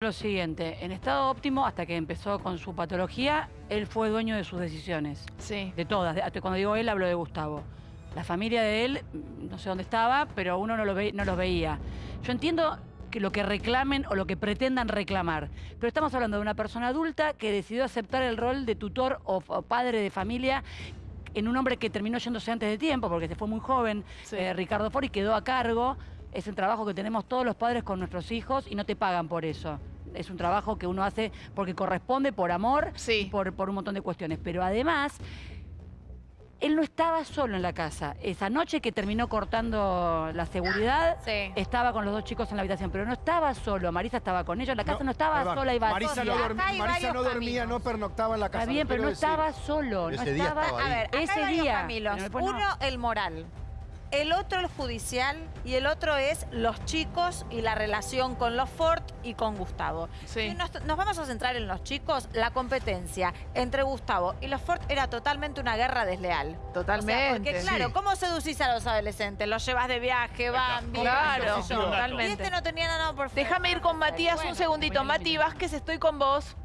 Lo siguiente, en estado óptimo, hasta que empezó con su patología, él fue dueño de sus decisiones. Sí. De todas. Cuando digo él, hablo de Gustavo. La familia de él, no sé dónde estaba, pero uno no, lo ve- no los veía. Yo entiendo que lo que reclamen o lo que pretendan reclamar, pero estamos hablando de una persona adulta que decidió aceptar el rol de tutor o, o padre de familia en un hombre que terminó yéndose antes de tiempo, porque se fue muy joven, Sí. eh, Ricardo Ford, y quedó a cargo. Es el trabajo que tenemos todos los padres con nuestros hijos y no te pagan por eso. Es un trabajo que uno hace porque corresponde, por amor, Sí. y por, por un montón de cuestiones. Pero además, él no estaba solo en la casa. Esa noche que terminó cortando la seguridad, Sí. estaba con los dos chicos en la habitación, pero no estaba solo. Marisa estaba con ellos, la casa no, estaba perdón, sola y vacía. Marisa no, dorm- Acá hay Marisa no dormía, caminos. no pernoctaba en la casa. Está bien, pero no decir. estaba solo. no día estaba, A ver, acá ese hay día. Uno, el moral. El otro, el judicial. Y el otro es los chicos y la relación con los Ford y con Gustavo. Sí. Nos, nos vamos a centrar en los chicos, la competencia entre Gustavo y los Ford era totalmente una guerra desleal. O sea, Totalmente. porque claro, Sí. ¿cómo seducís a los adolescentes? Los llevas de viaje, van, vienen, Claro, totalmente. Y este no tenía nada por. Déjame ir con Matías Bueno, un segundito. bueno, Mati. Vázquez, estoy con vos.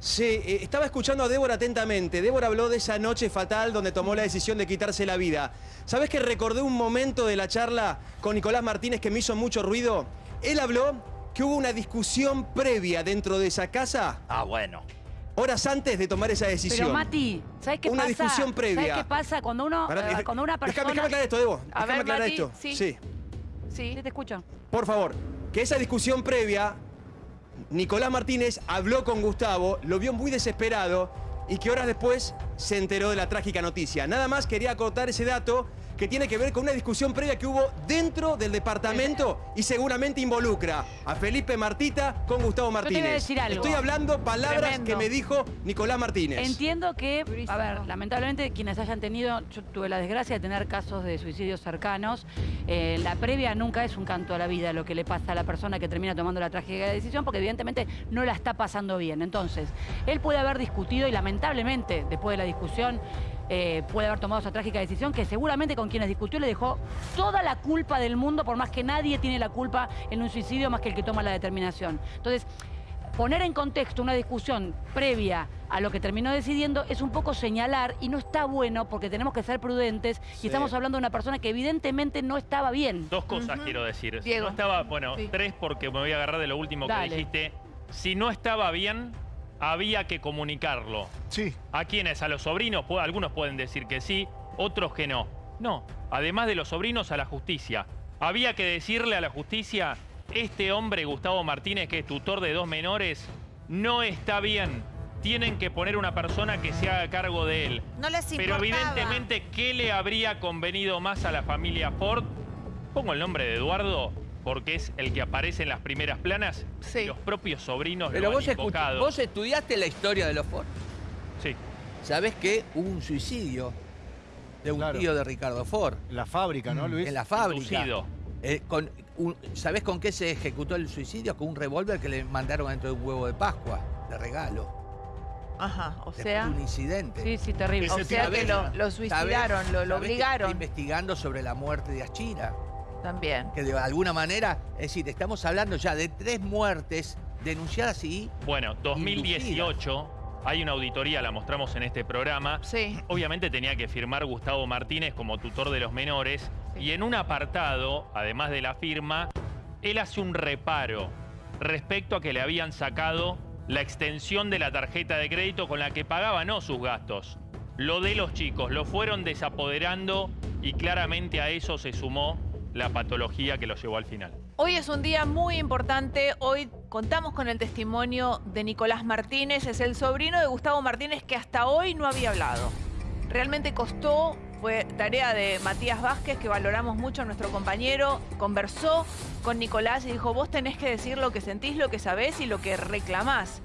Sí, eh, estaba escuchando a Débora atentamente. Débora habló de esa noche fatal donde tomó la decisión de quitarse la vida. ¿Sabes que recordé un momento de la charla con Nicolás Martínez que me hizo mucho ruido? Él habló que hubo una discusión previa dentro de esa casa, Ah, bueno. horas antes de tomar esa decisión. Pero Mati, ¿sabes qué Una pasa? discusión previa. ¿Sabes qué pasa cuando uno, Pará, eh, cuando una déjame- persona... Déjame aclarar esto, Debo. A Déjame ver, aclarar Mati, esto. sí. sí. Sí. Sí, te escucho. Por favor, que esa discusión previa, Nicolás Martínez habló con Gustavo, lo vio muy desesperado y que horas después se enteró de la trágica noticia. Nada más quería acotar ese dato que tiene que ver con una discusión previa que hubo dentro del departamento y seguramente involucra a Felipe Martita con Gustavo te voy a Martínez. decir algo. Estoy hablando palabras Tremendo. que me dijo Nicolás Martínez. Entiendo que, a ver, lamentablemente quienes hayan tenido, yo tuve la desgracia de tener casos de suicidios cercanos, eh, la previa nunca es un canto a la vida lo que le pasa a la persona que termina tomando la trágica decisión, porque evidentemente no la está pasando bien. Entonces, él puede haber discutido y lamentablemente después de la discusión eh, puede haber tomado esa trágica decisión que seguramente con quienes discutió le dejó toda la culpa del mundo, por más que nadie tiene la culpa en un suicidio más que el que toma la determinación. Entonces, poner en contexto una discusión previa a lo que terminó decidiendo es un poco señalar y no está bueno porque tenemos que ser prudentes y Sí. estamos hablando de una persona que evidentemente no estaba bien. Dos cosas quiero decir. Si Diego. no estaba, bueno, Sí. tres porque me voy a agarrar de lo último Dale. que dijiste. Si no estaba bien, había que comunicarlo. Sí. ¿A quiénes? ¿A los sobrinos? Algunos pueden decir que sí, otros que no. No, además de los sobrinos, a la justicia. Había que decirle a la justicia, este hombre, Gustavo Martínez, que es tutor de dos menores, no está bien. Tienen que poner una persona que se haga cargo de él. No les Pero importaba. evidentemente, ¿qué le habría convenido más a la familia Ford? Pongo el nombre de Eduardo porque es el que aparece en las primeras planas. Sí. Los propios sobrinos Pero lo vos, han invocado. vos estudiaste la historia de los Ford. Sí. ¿Sabés que hubo un suicidio de un Claro. tío de Ricardo Ford En la fábrica, ¿no, Luis? en la fábrica? Eh, con un- ¿Sabés con qué se ejecutó el suicidio? Con un revólver que le mandaron dentro de un huevo de Pascua, de regalo. Ajá, o Después sea... un incidente. Sí, sí, terrible. O sea que lo, lo suicidaron, lo, lo ¿Sabés que está obligaron investigando sobre la muerte de Achira. También. Que de alguna manera, es decir, estamos hablando ya de tres muertes denunciadas y Bueno, 2018, hay una auditoría, la mostramos en este programa. Sí. Obviamente tenía que firmar Gustavo Martínez como tutor de los menores. Sí. Y en un apartado, además de la firma, él hace un reparo respecto a que le habían sacado la extensión de la tarjeta de crédito con la que pagaba no sus gastos. Lo de los chicos, lo fueron desapoderando y claramente a eso se sumó la patología que lo llevó al final. Hoy es un día muy importante. Hoy contamos con el testimonio de Nicolás Martínez. Es el sobrino de Gustavo Martínez que hasta hoy no había hablado. Realmente costó, fue tarea de Matías Vázquez, que valoramos mucho a nuestro compañero. Conversó con Nicolás y dijo, vos tenés que decir lo que sentís, lo que sabés y lo que reclamás.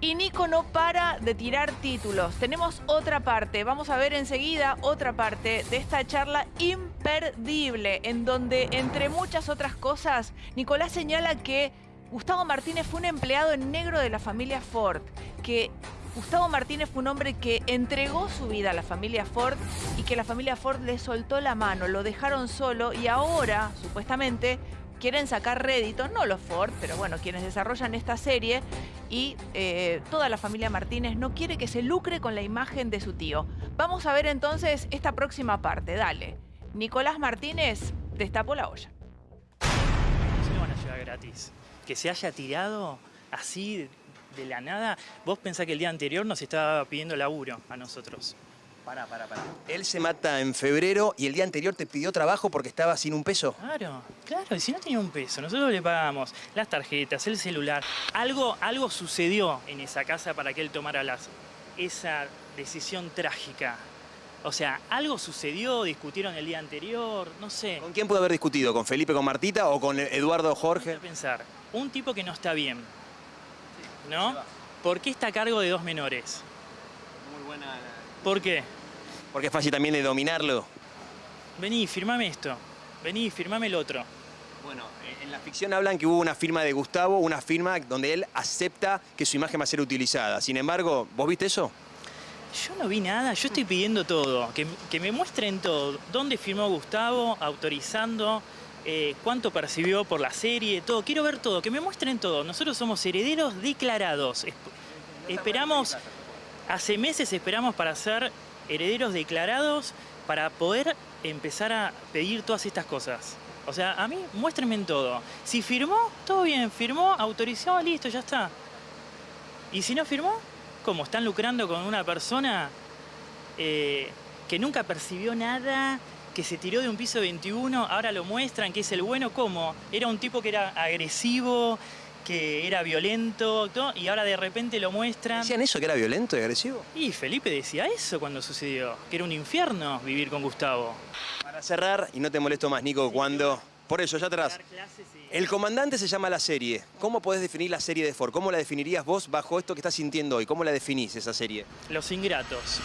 Y Nico no para de tirar títulos. Tenemos otra parte, vamos a ver enseguida otra parte de esta charla imperdible, en donde, entre muchas otras cosas, Nicolás señala que Gustavo Martínez fue un empleado en negro de la familia Ford, que Gustavo Martínez fue un hombre que entregó su vida a la familia Ford y que la familia Ford le soltó la mano, lo dejaron solo y ahora, supuestamente, quieren sacar rédito, no los Ford, pero bueno, quienes desarrollan esta serie, y eh, toda la familia Martínez no quiere que se lucre con la imagen de su tío. Vamos a ver entonces esta próxima parte, dale. Nicolás Martínez destapó la olla. se van a llevar gratis. Que se haya tirado así de la nada. Vos pensás que el día anterior nos estaba pidiendo laburo a nosotros. Pará, pará, pará. Él se mata en febrero y el día anterior te pidió trabajo porque estaba sin un peso. Claro, claro, y si no tenía un peso, nosotros le pagamos las tarjetas, el celular. Algo, algo sucedió en esa casa para que él tomara las, esa decisión trágica. O sea, algo sucedió, discutieron el día anterior, no sé. ¿Con quién pudo haber discutido? ¿Con Felipe, con Martita o con Eduardo Jorge? a pensar, un tipo que no está bien, ¿no? ¿Por qué está a cargo de dos menores? Muy buena. ¿Por qué? Porque es fácil también de dominarlo. Vení, firmame esto. Vení, firmame el otro. Bueno, eh, en la ficción hablan que hubo una firma de Gustavo, una firma donde él acepta que su imagen va a ser utilizada. Sin embargo, ¿vos viste eso? Yo no vi nada, yo estoy pidiendo todo, que, que me muestren todo. ¿Dónde firmó Gustavo? Autorizando, eh, cuánto percibió por la serie, todo. Quiero ver todo, que me muestren todo. Nosotros somos herederos declarados. Esp- esperamos, hace meses esperamos para ser herederos declarados para poder empezar a pedir todas estas cosas. O sea, a mí muéstrenme en todo. Si firmó, todo bien, firmó, autorizó, listo, ya está. Y si no firmó, ¿cómo? ¿Están lucrando con una persona eh, que nunca percibió nada, que se tiró de un piso 21, ahora lo muestran que es el bueno? ¿Cómo? Era un tipo que era agresivo, que era violento, y ahora de repente lo muestran. ¿Decían eso, que era violento y agresivo? Y Felipe decía eso cuando sucedió, que era un infierno vivir con Gustavo. Para cerrar, y no te molesto más, Nico, cuando... Por eso, ya atrás. El comandante se llama la serie. ¿Cómo podés definir la serie de Ford? ¿Cómo la definirías vos bajo esto que estás sintiendo hoy? ¿Cómo la definís esa serie? Los ingratos.